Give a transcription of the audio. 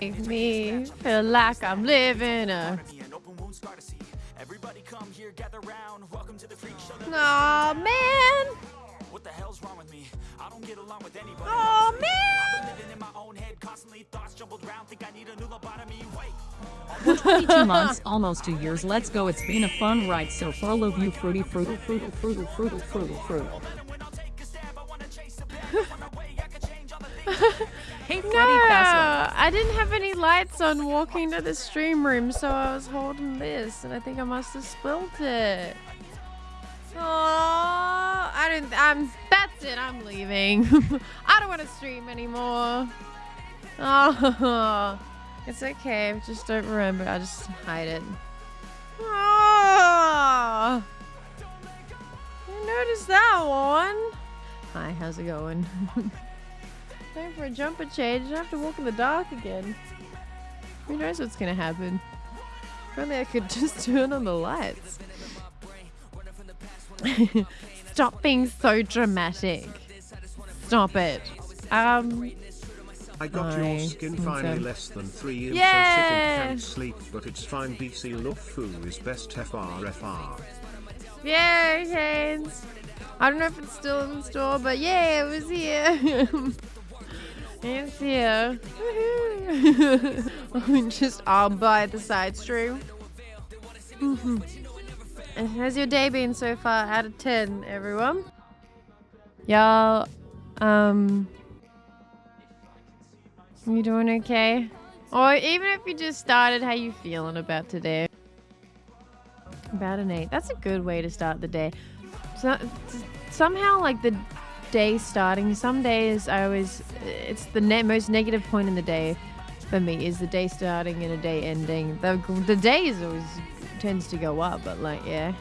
Make me feel like I'm living a. Aw, man. What the hell's wrong with me? I don't get along with anybody. Oh man. Living in my own head, constantly thoughts jumbled round. Think I need a new lobotomy. Wait. 22 months, almost two years. Let's go. It's been a fun ride so far. Love you, fruity, fruity, fruity, fruity, fruity, fruity, fruity. hey, Freddy No, Fassel. I didn't have any lights on walking to the stream room, so I was holding this, and I think I must have spilt it. Oh, I didn't. I'm. That's it. I'm leaving. I don't want to stream anymore. Oh, it's okay. Just don't remember. I just hide it. Oh, you noticed that one? Hi, how's it going? Time for a jumper change. I have to walk in the dark again. Who knows what's gonna happen? Only I could just turn on the lights. Stop being so dramatic. Stop it. Um, I got your skin finally so. less than three years Yeah. so sick and can't sleep but it's fine BC foo is best FRFR. yeah, Canes. I don't know if it's still in store, but yeah, it was here. it's here. Woohoo. Just all by the side stream. Mhm. And How's your day been so far out of 10, everyone? Y'all, um, you doing okay? Or even if you just started, how you feeling about today? About an 8. That's a good way to start the day. So, somehow, like, the day starting, some days I always, it's the ne- most negative point in the day for me is the day starting and a day ending. The, the days always tends to go up, but like, yeah.